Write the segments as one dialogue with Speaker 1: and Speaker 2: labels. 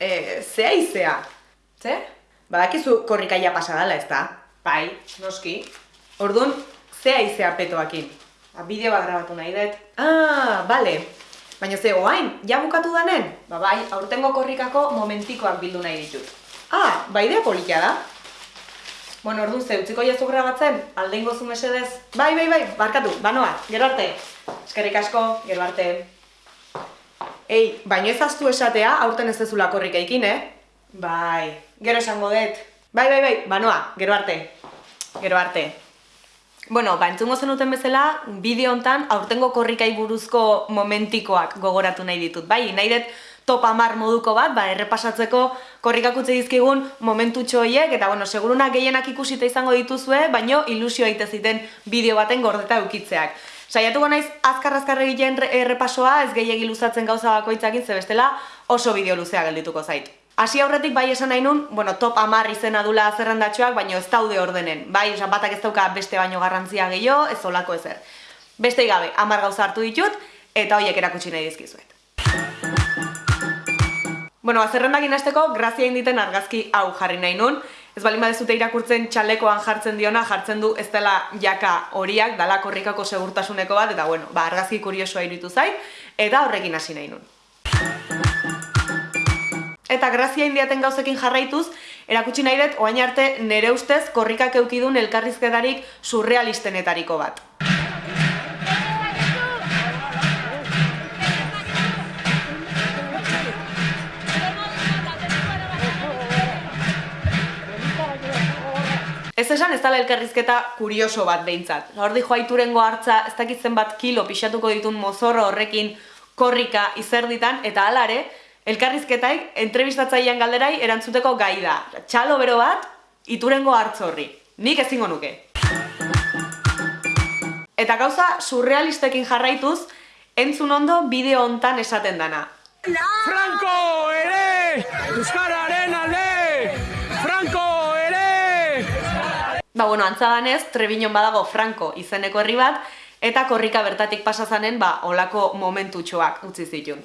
Speaker 1: E, zea izea. Ze? Badakizu korrikaia pasadala, ez da? Bai, noski. Orduan, zea izea petoakin. Ba, bideo bat grabatu nahi dut. Ah, bale. Baina ze, oain, ja bukatu danen? Ba, bai, aurtengo korrikako momentikoak bildu nahi ditut. Ah, ba, idea polikia da. Bueno, orduan ze, utziko jazu grabatzen, alde ingozu mesedez. Bai, bai, bai, barkatu, banoa, gero arte. Eskerrik asko, gero arte. Ei, baino ez aztu esatea, aurten ez dezula korrika ikin, eh? Bai, gero esango dut. Bai, bai, bai, banoa, gero arte. Gero arte. Bueno, ba, entzungo zenuten bezala, bideo hontan aurtengo korrikai buruzko momentikoak gogoratu nahi ditut. Bai, nahi dut top amar moduko bat, ba, errepasatzeko korrikak utzi dizkigun momentutxo horiek, eta bueno, seguruna gehienak ikusita izango dituzue, baino ilusio aite ziten bideo baten gordeta eukitzeak. Saiatuko naiz azkar-azkar egiten errepasoa, ez gehiegi luzatzen gauza bakoitzakin, ze bestela oso bideo luzea geldituko zait. Hasi aurretik bai esan nahi nun, bueno, top amar izena dula zerrendatxoak, baino ez daude ordenen. Bai, osan batak ez dauka beste baino garrantzia gehiago, ez olako ezer. Beste gabe, amar gauza hartu ditut, eta hoiek erakutsi nahi dizkizuet. Bueno, azerrendak inazteko, grazia inditen argazki hau jarri nahi nun. Ez bali badezute irakurtzen txalekoan jartzen diona, jartzen du ez dela jaka horiak, dala korrikako segurtasuneko bat, eta bueno, ba, argazki kuriosoa iritu zait, eta horrekin hasi nahi nun. Eta grazia indiaten gauzekin jarraituz, erakutsi nahi dut, oain arte, nere ustez, korrikak eukidun elkarrizketarik surrealistenetariko bat. Esan ez dala elkarrizketa kurioso bat behintzat. Hordi joaiturengo hartza ez dakitzen bat kilo pixatuko ditun mozorro horrekin korrika izerditan, eta alare, elkarrizketaik entrebistatzailean galderai erantzuteko gai da. Txalo bero bat, iturengo hartz horri. Nik ezingo nuke. Eta gauza surrealistekin jarraituz, entzun ondo bideo hontan esaten dana.
Speaker 2: Franco ere! Euskararen
Speaker 1: Ba, bueno, antzadanez, Trebiñon badago Franco izeneko herri bat, eta korrika bertatik pasazanen, ba, olako momentutxoak utzi zitun.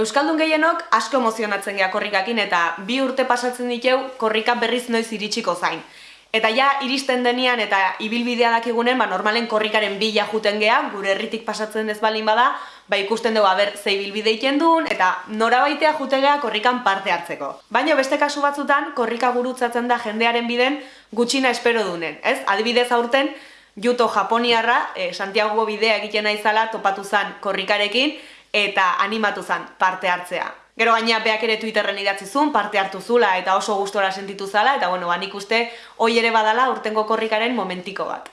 Speaker 1: Euskaldun gehienok asko emozionatzen gea korrikakin eta bi urte pasatzen diteu korrika berriz noiz iritsiko zain. Eta ja iristen denian eta ibilbidea dakigunen, ba, normalen korrikaren bila juten gea, gure herritik pasatzen ez balin bada, ba, ikusten dugu aber ze ibilbide iten duen, eta norabaitea jutegea korrikan parte hartzeko. Baina beste kasu batzutan, korrika gurutzatzen da jendearen biden gutxina espero dunen, ez? Adibidez aurten, Juto Japoniarra, eh, Santiago bidea egiten naizala topatu zan korrikarekin, eta animatu zan parte hartzea. Gero gaina beak ere Twitterren idatzi zuen, parte hartu zula eta oso gustora sentitu zala, eta bueno, banik uste hoi ere badala urtengo korrikaren momentiko bat.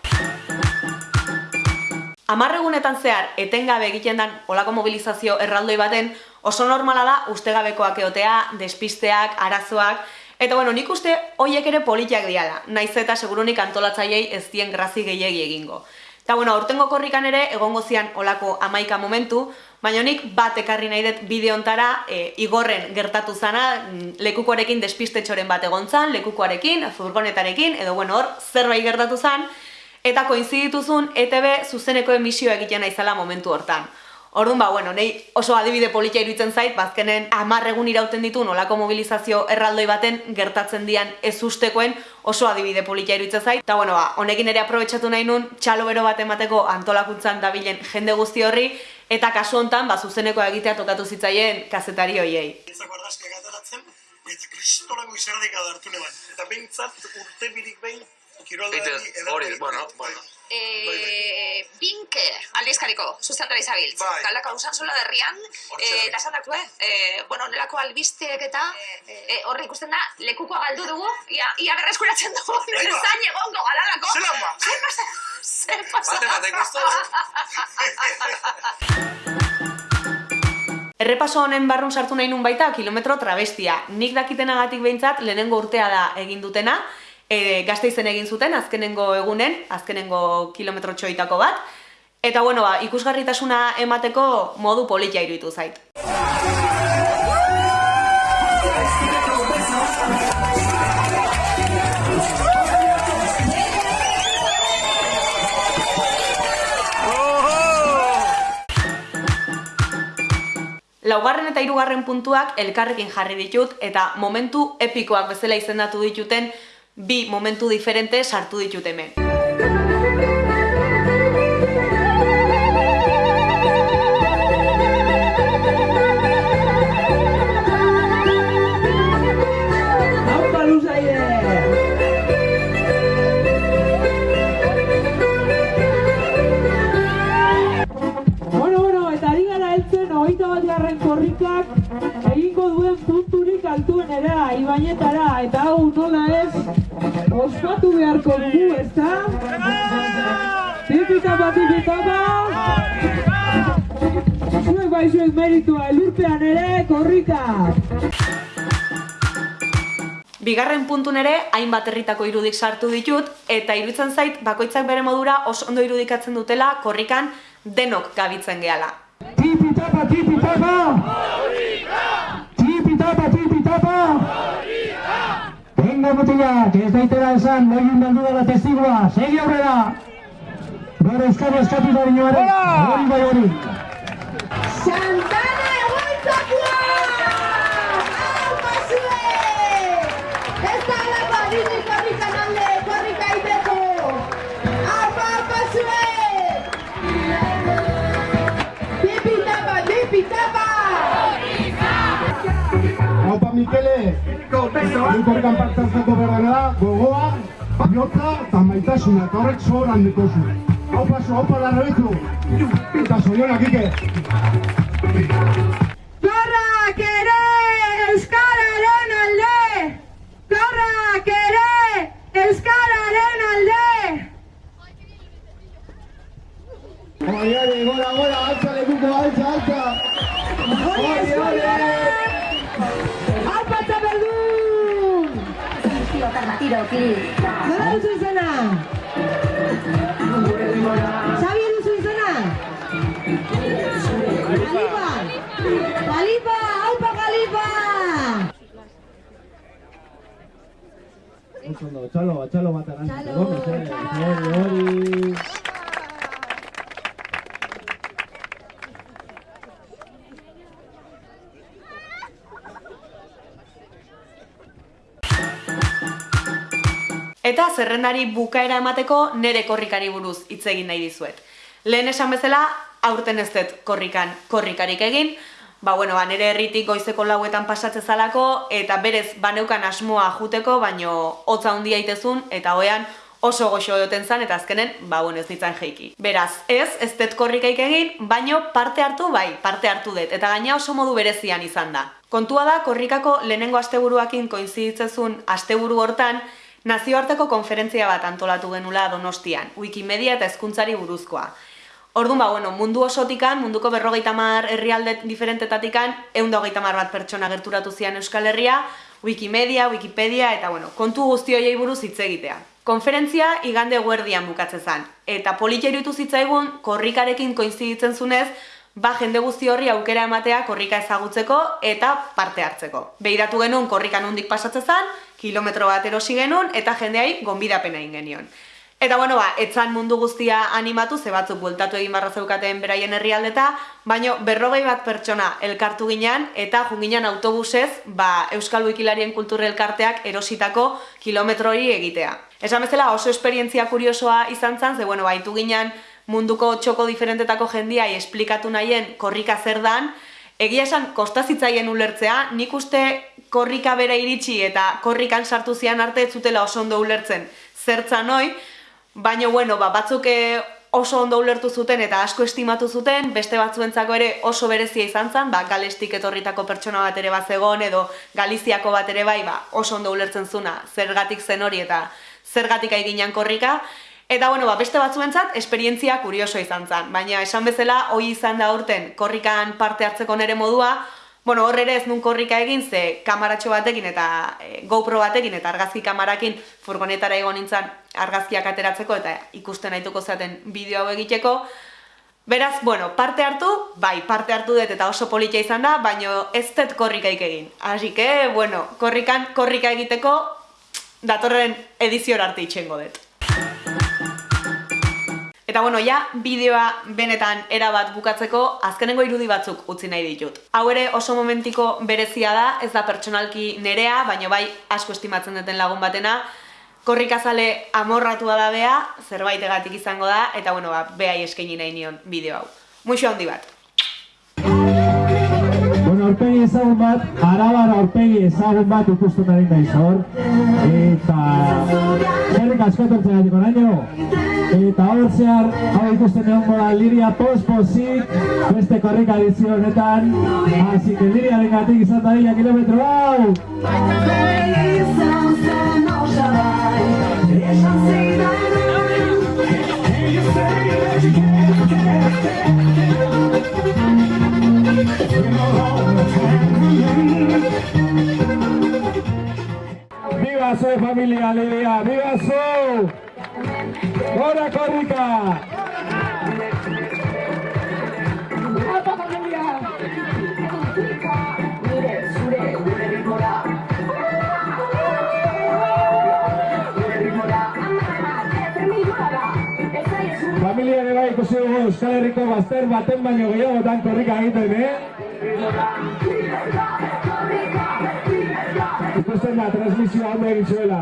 Speaker 1: Amarregunetan zehar, etengabe egiten dan olako mobilizazio erraldoi baten, oso normala da ustegabekoak eotea, despisteak, arazoak, eta bueno, nik uste hoiek ere politiak diala, naiz eta segurunik antolatzaiei ez dien grazi gehiegi egingo. Eta bueno, aurtengo korrikan ere, egongo zian olako amaika momentu, baina nik bat ekarri nahi dut bideontara e, igorren gertatu zana, mm, lekukoarekin despistetxoren bat egon zan, lekukoarekin, furgonetarekin, edo bueno, hor zerbait gertatu zan, eta koinzidituzun ETB zuzeneko emisioa egiten naizala momentu hortan. Orduan ba, bueno, nei oso adibide politia iruditzen zait, bazkenen hamar egun irauten ditu nolako mobilizazio erraldoi baten gertatzen dian ez ustekoen oso adibide politia iruditzen zait. Eta bueno, ba, honekin ere aprobetsatu nahi nun txalo bero bat emateko antolakuntzan dabilen jende guzti horri, eta kasu hontan ba, zuzenekoa egitea tokatu zitzaien kazetari hoiei.
Speaker 3: Ezak bardazke gataratzen, eta kristolako izerdik adartu neban. Eta behintzat urte birik behin, kirolari
Speaker 4: Ite, hori, bueno, bueno.
Speaker 5: Eh, binke aldizkariko zuzendari zabiltz.
Speaker 3: Bai.
Speaker 5: Galaka usan sola derrian,
Speaker 4: Hortxe
Speaker 5: eh, esan dakue, eh, bueno, nelako albisteek eta eh, horri ikusten da, lekukoa galdu dugu, ia, ia berreskuratzen dugu,
Speaker 3: Bai ba.
Speaker 5: zain egongo galalako.
Speaker 3: Zelan ba?
Speaker 5: Zer pasa? Zer pasa?
Speaker 4: Bate.
Speaker 1: Errepaso honen barrun sartu nahi nun baita kilometro travestia. Nik dakitenagatik behintzat lehenengo urtea da egin dutena, e, gazteizen egin zuten azkenengo egunen, azkenengo kilometro txoitako bat. Eta bueno, ba, ikusgarritasuna emateko modu politia iruditu zait. Laugarren eta hirugarren puntuak elkarrekin jarri ditut eta momentu epikoak bezala izendatu dituten bi momentu diferente sartu ditut hemen.
Speaker 4: Bueno, bueno, eta ari heltzen hogeita bat garren korrikak egingo duen punturik altuen era, ibainetara, eta hau nola ez, ospatu beharko dugu, ezta? Tipitapa, tipitapa! Zuek bai zuek meritua, elurpean ere, korrikak!
Speaker 1: Bigarren puntun ere, hainbat herritako irudik sartu ditut, eta iruditzen zait, bakoitzak bere modura oso ondo irudikatzen dutela korrikan denok gabitzen gehala.
Speaker 4: Tipi tapa, tipi tapa! Tipi tapa, Venga, mutilak, ez daitera esan, loiun beldu dela testigua, segi aurrera! Bere euskara eskatu da binoaren, hori bai hori!
Speaker 6: Santana egoitzakoa!
Speaker 7: Haupa Mikele, Korrikan parte hartzeko berrena da, gogoa, bihotza eta maitasuna, eta horrek sobran dikozu. Haupa zu, haupa da rebetu, eta zorionak ike.
Speaker 6: Korrak
Speaker 7: Shiro, please. sana, Suizana. Xavier Suizana. Khalifa. Khalifa,
Speaker 4: Aupa
Speaker 7: Khalifa. Chalo,
Speaker 4: chalo,
Speaker 7: chalo, chalo,
Speaker 1: Eta zerrendari bukaera emateko nere korrikari buruz hitz egin nahi dizuet. Lehen esan bezala, aurten ez dut korrikan korrikarik egin, ba, bueno, ba, nere herritik goizeko lauetan pasatze zalako, eta berez baneukan asmoa juteko, baino hotza handia itezun, eta hoean oso goxo duten zan, eta azkenen, ba, bueno, ez nintzen jeiki. Beraz, ez, ez dut korrikaik egin, baino parte hartu bai, parte hartu dut, eta gaina oso modu berezian izan da. Kontua da, korrikako lehenengo asteburuakin koinziditzezun asteburu hortan, nazioarteko konferentzia bat antolatu genula Donostian, Wikimedia eta hezkuntzari buruzkoa. Orduan, ba, bueno, mundu osotikan, munduko berrogeita mar herrialde diferentetatikan, egun mar bat pertsona gerturatu zian Euskal Herria, Wikimedia, Wikipedia, eta bueno, kontu guzti horiei buruz hitz egitea. Konferentzia igande guerdian bukatze zen, eta politia irutu zitzaigun korrikarekin koinziditzen zunez, ba jende guzti horri aukera ematea korrika ezagutzeko eta parte hartzeko. Behiratu genuen korrikan nondik pasatze zen, kilometro bat erosi genuen eta jendeai gonbidapena egin genion. Eta bueno, ba, etzan mundu guztia animatu, ze batzuk bueltatu egin barra zeukaten beraien herrialdeta, baino berrogei bat pertsona elkartu ginean eta junginan autobusez, ba, Euskal Wikilarien kultur elkarteak erositako kilometro hori egitea. Esan bezala oso esperientzia kuriosoa izan zen, ze bueno, baitu ginean munduko txoko diferentetako jendiai esplikatu nahien korrika zer dan, egia esan kostazitzaien ulertzea, nik uste korrika bera iritsi eta korrikan sartu zian arte ez zutela oso ondo ulertzen. Zertzan hoi, baina bueno, ba, batzuk eh, oso ondo ulertu zuten eta asko estimatu zuten, beste batzuentzako ere oso berezia izan zen, ba, galestik etorritako pertsona bat ere bazegon edo Galiziako bat ere bai, ba, oso ondo ulertzen zuna zergatik zen hori eta zergatik aiginan korrika, Eta bueno, ba, beste batzuentzat esperientzia kurioso izan zen, baina esan bezala hoi izan da urten korrikan parte hartzeko nere modua, bueno, hor ere ez nun korrika egin ze kamaratxo batekin eta e, GoPro batekin eta argazki kamarakin furgonetara egon nintzen argazkiak ateratzeko eta ikusten naituko zaten bideo hau egiteko. Beraz, bueno, parte hartu, bai, parte hartu dut eta oso politia izan da, baina ez dut korrikaik egin. Así que, bueno, korrikan korrika egiteko datorren ediziora arte itxengo dut. Eta bueno, ja, bideoa benetan erabat bukatzeko azkenengo irudi batzuk utzi nahi ditut. Hau ere oso momentiko berezia da, ez da pertsonalki nerea, baino bai asko estimatzen duten lagun batena, korrikazale amorratua da bea, zerbaitegatik izango da, eta bueno, ba, beai eskaini nahi nion bideo hau. Muixo handi bat.
Speaker 8: Bueno, aurpegi ezagun bat, arabar aurpegi ezagun bat ikusten ari naiz hor. Eta... Zerrik asko etortzen gati konaino. Eta hor zehar, hau ikusten egon da Liria pospozik, beste korrika edizio honetan. Así que Liria dengatik izan da dira kilometro hau! Viva su familia, Liria! Viva su! ¡Hora korrika! Familia ere bai ikusi dugu Euskal Herriko bazter baten baino gehiagotan korrika egiten, eh? Ikusten da, transmisioa ondo egin zuela.